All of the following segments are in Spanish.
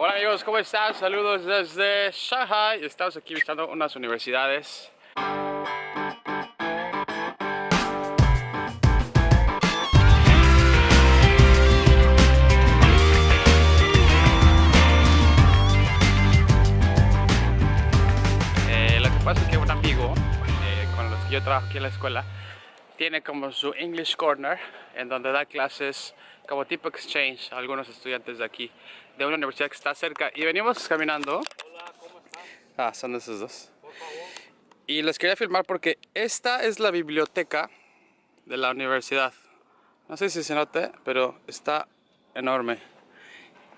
Hola amigos, ¿cómo están? Saludos desde Shanghai. Estamos aquí visitando unas universidades. Eh, lo que pasa es que un amigo eh, con los que yo trabajo aquí en la escuela tiene como su English Corner en donde da clases como tipo exchange a algunos estudiantes de aquí de una universidad que está cerca y venimos caminando Hola, ¿cómo estás? ah, son esos dos Por favor. y les quería filmar porque esta es la biblioteca de la universidad no sé si se note pero está enorme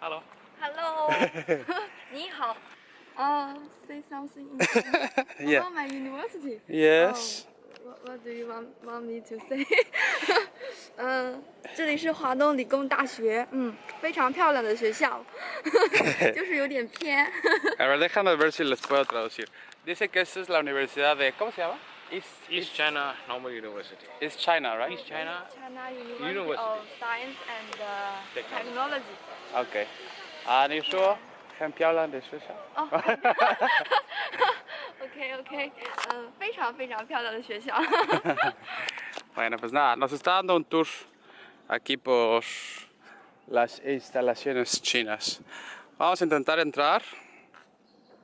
Hello. Hello，你好。Uh, say something in Chinese. Yeah. About my university. yes Oh, what, what do you want want me to say? 嗯，这里是华东理工大学，嗯，非常漂亮的学校，就是有点偏。 a ver déjame ver si les puedo traducir dice que esta es la universidad de ¿cómo se llama? East, East China Normal University. East China right? East China. China University, University. of Science and uh, Technology. Technology. OK 啊你说很漂亮的学校哦 OK OK，嗯，非常非常漂亮的学校。 Bueno, pues nada, nos está dando un tour aquí por las instalaciones chinas. Vamos a intentar entrar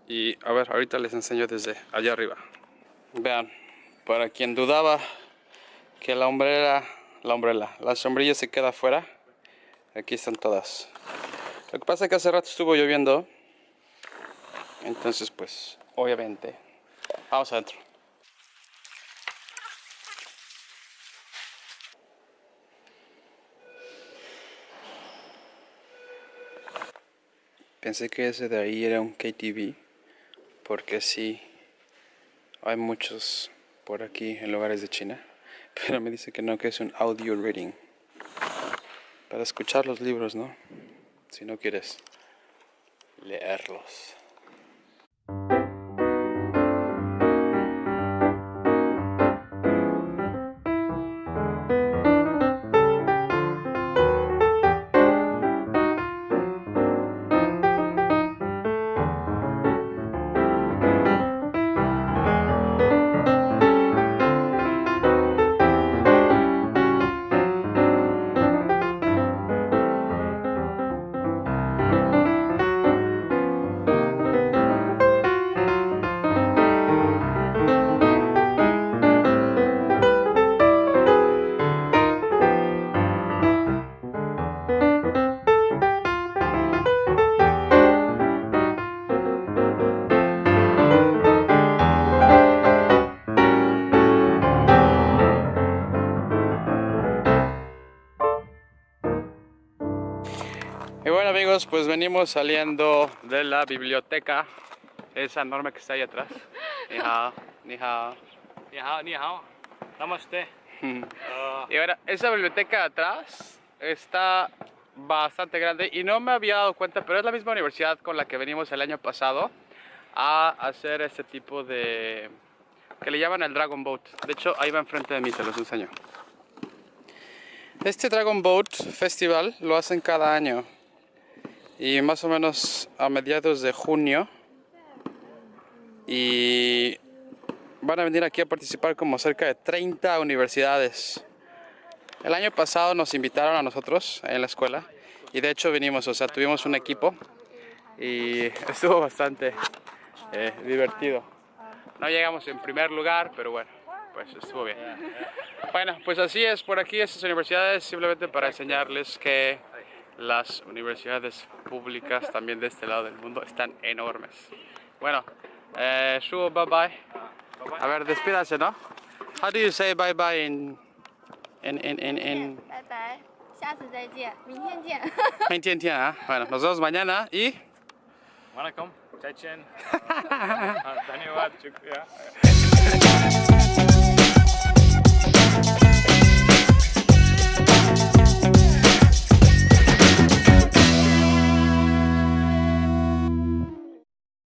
y a ver, ahorita les enseño desde allá arriba. Vean, para quien dudaba que la umbrella, la umbrella, la sombrilla se queda afuera, aquí están todas. Lo que pasa es que hace rato estuvo lloviendo, entonces pues, obviamente, vamos adentro. Pensé que ese de ahí era un KTV, porque sí, hay muchos por aquí en lugares de China, pero me dice que no, que es un audio reading. Para escuchar los libros, ¿no? Si no quieres leerlos. Y bueno amigos, pues venimos saliendo de la biblioteca, esa enorme que está ahí atrás. Ni hao, ni hao. Ni hao, ni hao. Namaste. Uh, Y ahora, esa biblioteca de atrás está bastante grande y no me había dado cuenta, pero es la misma universidad con la que venimos el año pasado a hacer este tipo de... que le llaman el Dragon Boat. De hecho, ahí va enfrente de mí, se los enseño. Este Dragon Boat Festival lo hacen cada año y más o menos a mediados de junio y van a venir aquí a participar como cerca de 30 universidades. El año pasado nos invitaron a nosotros en la escuela y de hecho vinimos, o sea, tuvimos un equipo y estuvo bastante eh, divertido. No llegamos en primer lugar, pero bueno, pues estuvo bien. Bueno, pues así es por aquí estas universidades, simplemente para enseñarles que las universidades públicas también de este lado del mundo están enormes. Bueno, eh, Shu, bye bye. A ver, despídase, ¿no? How do you say bye bye in in in in, in 拜拜，下次再见，明天见。 en Tien Tien, ah? Bueno, nos vemos mañana y Wanakkam. Chai Chen. Dhanyawad. Shukriya.